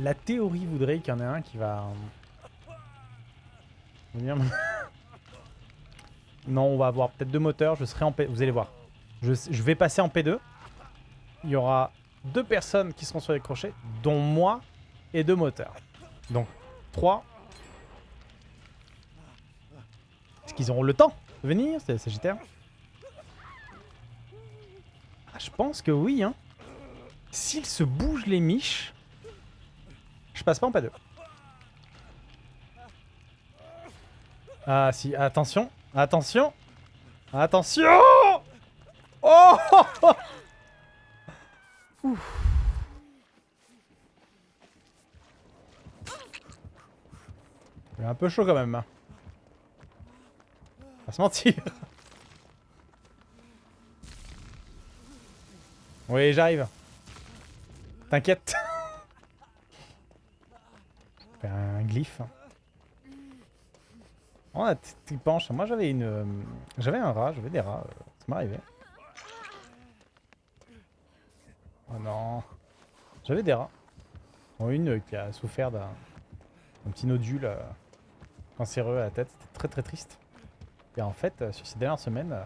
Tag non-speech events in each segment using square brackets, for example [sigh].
La théorie voudrait qu'il y en ait un qui va... Euh, non, on va avoir peut-être deux moteurs, je serai en P... Vous allez voir. Je, vais passer en P2. Il y aura deux personnes qui seront sur les crochets, dont moi et deux moteurs. Donc, trois. Qu'ils auront le temps de venir, c'est Sagittaire ah, Je pense que oui, hein. S'ils se bougent les miches, je passe pas en P2. Ah si, attention, attention, attention Oh Ouf. Il est un peu chaud quand même. Pas se mentir. Oui, j'arrive. T'inquiète. [laughs] Un glyphe. Oh, la petite penche. Moi, j'avais une... euh, J'avais un rat, j'avais des rats. euh, Ça m'est arrivé. Oh non. J'avais des rats. Dont une qui a souffert d'un un petit nodule euh, cancéreux à la tête. C'était très très triste. Et en fait, euh, sur ces dernières semaines, euh,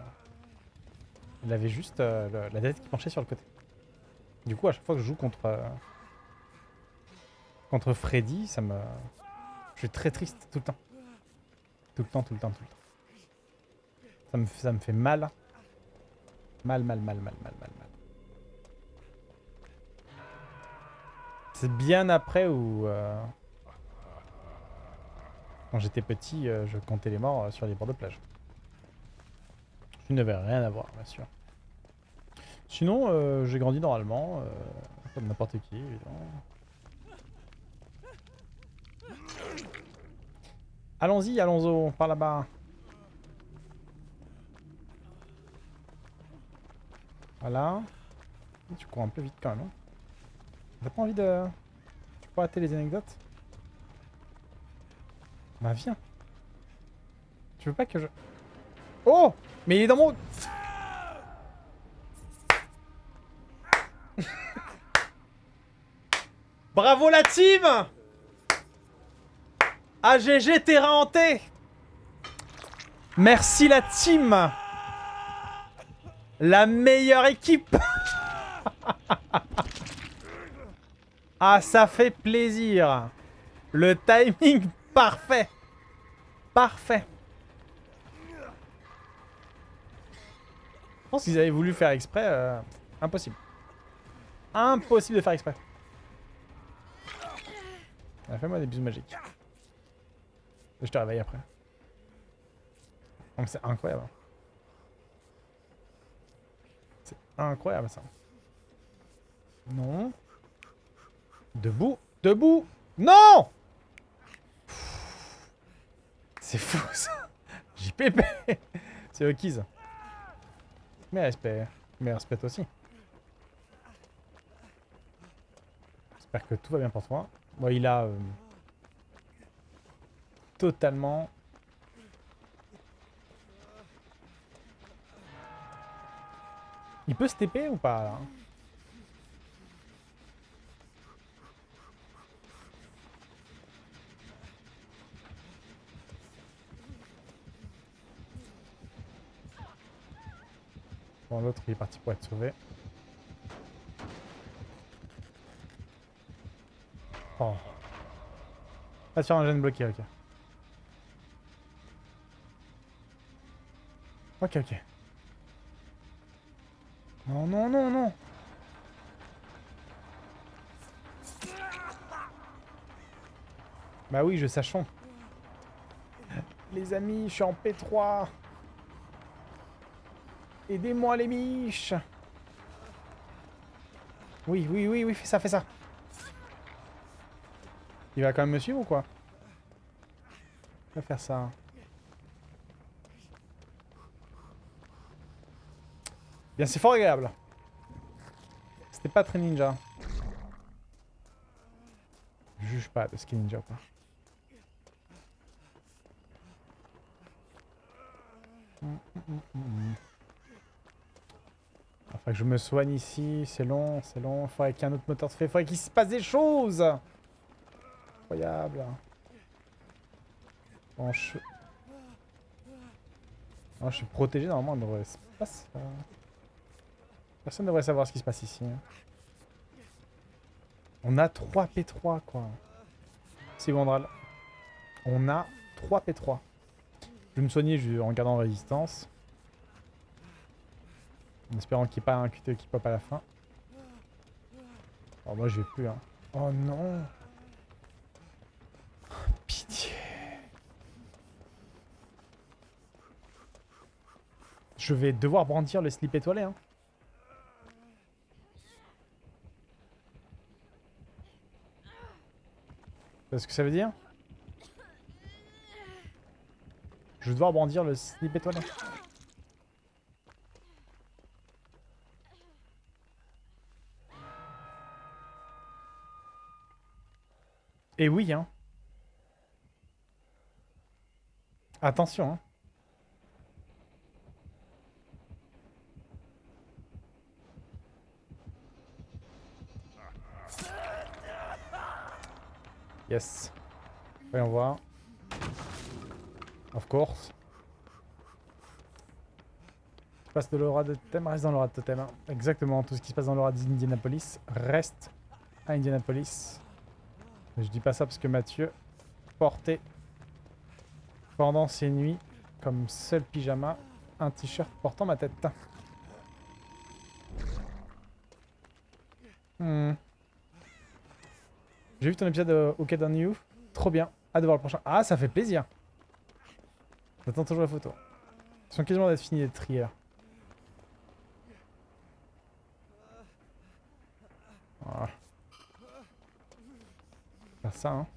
il avait juste euh, la tête qui penchait sur le côté. Du coup, à chaque fois que je joue contre... contre Freddy, ça me... Je suis très triste tout le temps. Tout le temps, tout le temps, tout le temps. Ça me, ça me fait mal. Mal, mal, mal, mal, mal, mal, mal. C'est bien après où... Quand j'étais petit, je comptais les morts sur les bords de plage. Je n'avais rien à voir, bien sûr. Sinon, euh, j'ai grandi normalement, euh, comme n'importe qui, évidemment. Allons-y, allons-y, par là-bas. Voilà. Tu cours un peu vite quand même. hein. T'as pas envie de... Tu peux arrêter les anecdotes? Bah viens. Tu veux pas que je... Oh Mais il est dans mon... [laughs] Bravo la team! AGG terrain hanté Merci la team. La meilleure équipe. [laughs] Ah ça fait plaisir. Le timing [laughs] parfait. Parfait pense qu'ils avaient voulu faire exprès, euh, impossible. Impossible de faire exprès. Ah, Fais-moi des bisous magiques. Je te réveille après. Donc c'est incroyable. C'est incroyable ça. Non. Debout. Debout. Non C'est fou ça. JPP. C'est Okiz. Mais respect. Mais respect aussi. J'espère que tout va bien pour toi. Bon, il a... euh, totalement... Il peut se TP ou pas là L'autre il est parti pour être sauvé. Oh. Pas sur un gène bloqué, ok. Ok, ok. Non, non, non, non. Bah oui, je sachons. Les amis, je suis en P3. Aidez-moi les miches. Oui, oui, oui, oui, fais ça, fais ça. Il va quand même me suivre ou quoi? Il va faire ça. Bien, c'est fort agréable. C'était pas très ninja. Je juge pas de ce qui est ninja ou pas. Hum, hum, hum, Enfin que je me soigne ici, c'est long, c'est long. Faudrait qu'un autre moteur se fait. Faudrait qu'il se passe des choses Incroyable. Bon, je... Je suis protégé, normalement, devrait se passer... Personne ne devrait savoir ce qui se passe ici. hein. On a 3 P3, quoi. C'est Gondral. On a 3 P3. Je vais me soigner en gardant résistance. En espérant qu'il n'y ait pas un QTE qui pop à la fin. Alors moi je plus hein. Oh non [laughs] Pitié Je vais devoir brandir le slip étoilé hein. C'est ce que ça veut dire? Je vais devoir brandir le slip étoilé. Et oui, hein. Attention, hein. Yes. Voyons voir. Of course. Tout se passe de l'aura de totem reste dans l'aura de totem. hein. Exactement, tout ce qui se passe dans l'aura d'Indianapolis reste à Indianapolis. Je dis pas ça parce que Mathieu portait pendant ses nuits comme seul pyjama un t-shirt portant ma tête. Hmm. J'ai vu ton épisode de OK Down You? Trop bien. Hâte de voir le prochain. Ah, ça fait plaisir. J'attends toujours la photo. Ils sont quasiment d'être finis les trieurs. Ça, hein.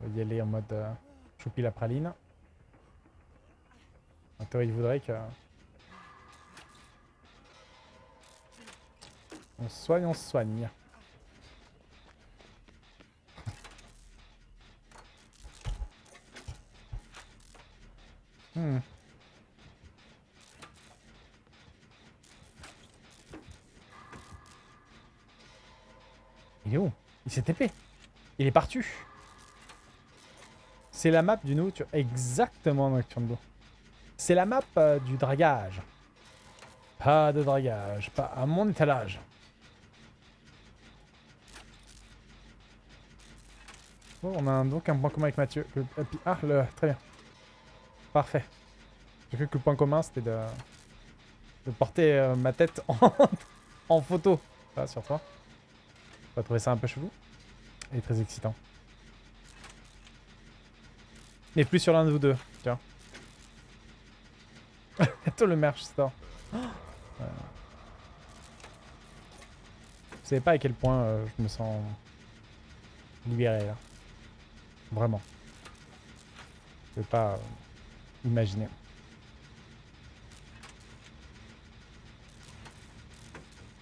On va y aller en mode euh, choupi la praline. En théorie, il voudrait que... On soigne, on soigne. Hmm. Il est où Il s'est Il est parti. C'est la map du Nocturne. Exactement, Nocturne. C'est la map euh, du dragage. Pas de dragage. Pas à mon étalage. On a donc un point commun avec Mathieu. Puis- ah, le, très bien. Parfait. J'ai cru que le point commun, c'était de, de porter euh, ma tête [laughs] en, photo. Là, sur toi. On va trouver ça un peu chelou. Et très excitant. Mais plus sur l'un de vous deux, tiens. [laughs] Bientôt le merch store. [gasps] Vous savez pas à quel point euh, je me sens libéré là. Vraiment. Je peux pas euh, imaginer.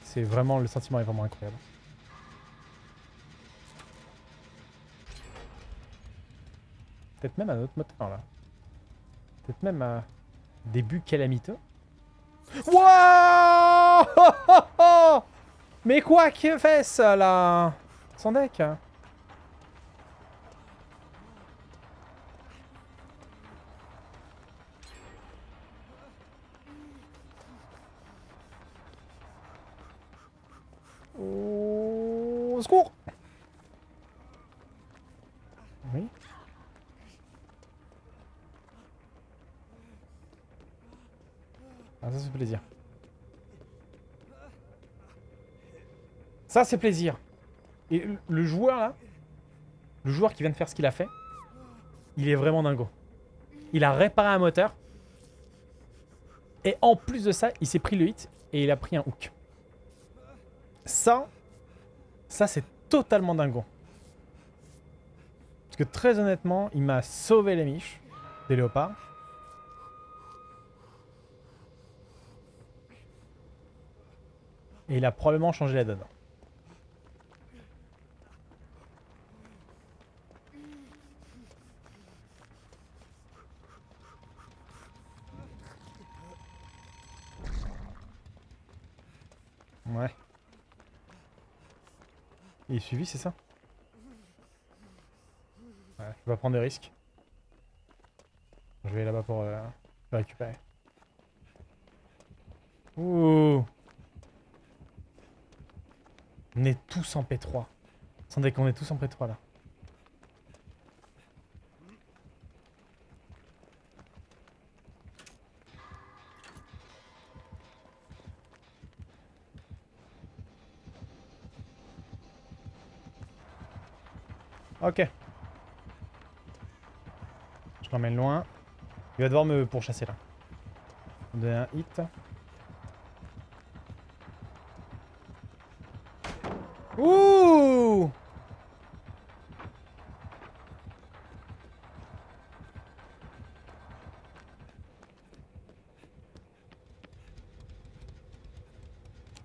C'est vraiment, le sentiment est vraiment incroyable. Peut-être même un autre moteur là. Peut-être même un début calamiteux. Wouah Mais quoi que fait ça là? Son deck hein. Au secours Oui. Ah, ça, c'est plaisir. Ça, c'est plaisir. Et le- joueur, là, le joueur qui vient de faire ce qu'il a fait, il est vraiment dingo. Il a réparé un moteur. Et en plus de ça, il s'est pris le hit et il a pris un hook. Ça, ça, c'est totalement dingo. Parce que très honnêtement, il m'a sauvé les miches des léopards. Et il a probablement changé la donne. Ouais. Il est suivi, c'est ça? Ouais, je vais pas prendre de risques. Je vais là-bas pour euh, récupérer. Ouh on est tous en P3. Sans déconner, on est tous en P3 là. Ok. Je l'emmène loin. Il va devoir me pourchasser là. On donner un hit. Ouh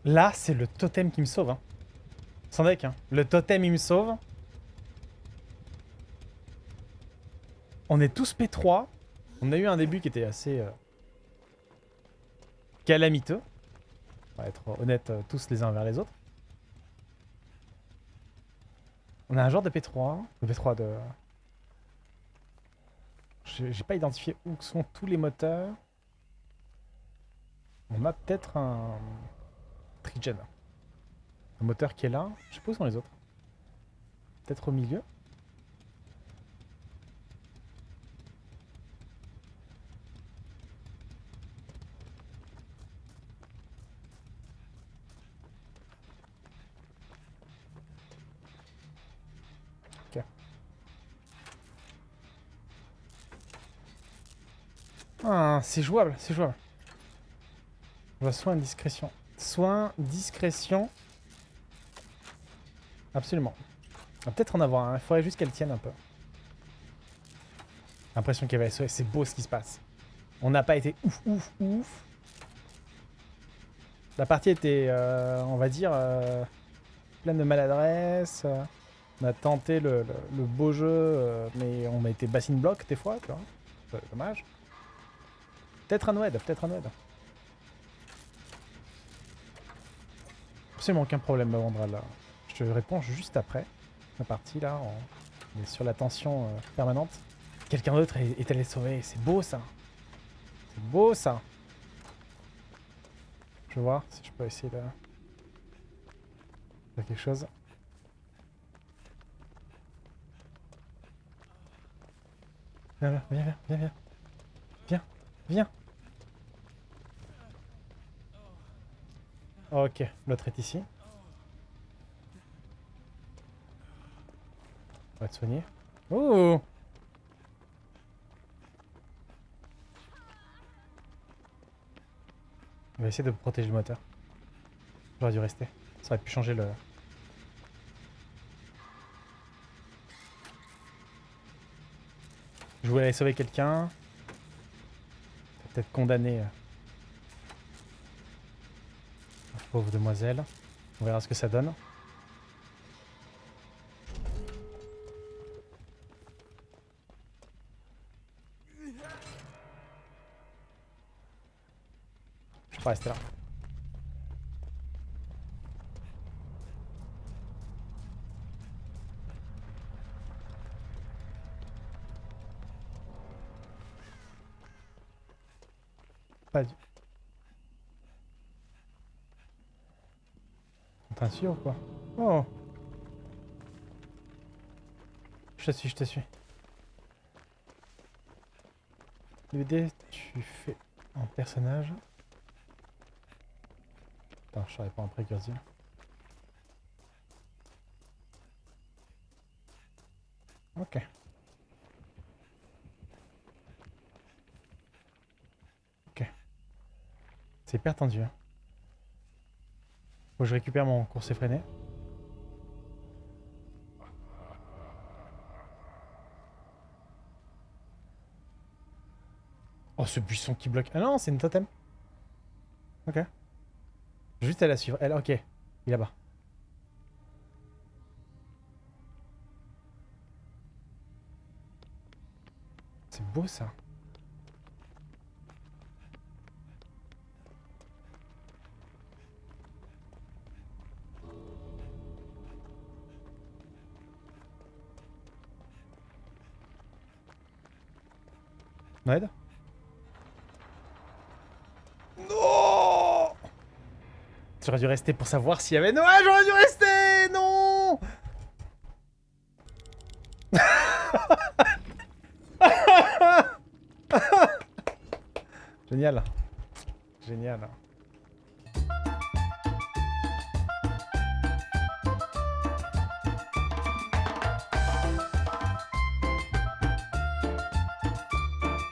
Là, c'est le totem qui me sauve. Hein. Sans deck, hein. Le totem, il me sauve. On est tous P3. On a eu un début qui était assez... Euh, calamiteux. On va être honnêtes euh, tous les uns vers les autres. On a un genre de P3. De P3 de... J'ai pas identifié où sont tous les moteurs. On a peut-être un... Trigen. Un moteur qui est là. Je sais pas où sont les autres. Peut-être au milieu. Ah, c'est jouable, c'est jouable. Je vois soin, discrétion. Soin, discrétion. Absolument. On va peut-être en avoir un. Il faudrait juste qu'elle tienne un peu. L'impression qu'elle va SOS. C'est beau ce qui se passe. On n'a pas été ouf, ouf, ouf. La partie était, euh, on va dire, euh, pleine de maladresse. On a tenté le, beau jeu, euh, mais on a été bassine bloc des fois, tu vois. Dommage. Peut-être un Noed, peut-être un Noed. Absolument aucun problème, Vandral. Là. Je te réponds juste après la partie, là. On est sur la tension euh, permanente. Quelqu'un d'autre est, allé sauver. C'est beau, ça. C'est beau, ça. Je vais voir si je peux essayer de... faire quelque chose. Viens, viens, viens, viens, viens. Viens, viens. Ok, l'autre est ici. On va te soigner. Oh On va essayer de protéger le moteur. J'aurais dû rester. Ça aurait pu changer le... Je voulais aller sauver quelqu'un. Peut-être condamné... Euh, Pauvre demoiselle. On verra ce que ça donne. Je pas rester là. Pas du... Quoi Oh Je te suis, je te suis. DVD, tu fais un personnage. Putain, je savais pas un précurseur. Ok. Ok. C'est hyper tendu. Hein. Faut que je récupère mon course effréné. Oh, ce buisson qui bloque. Ah non, c'est une totem. Ok. Juste à la suivre. Elle, ok. Il est là-bas. C'est beau ça. Non J'aurais dû rester pour savoir s'il y avait Noah, j'aurais dû rester Non [laughs] Génial. Génial.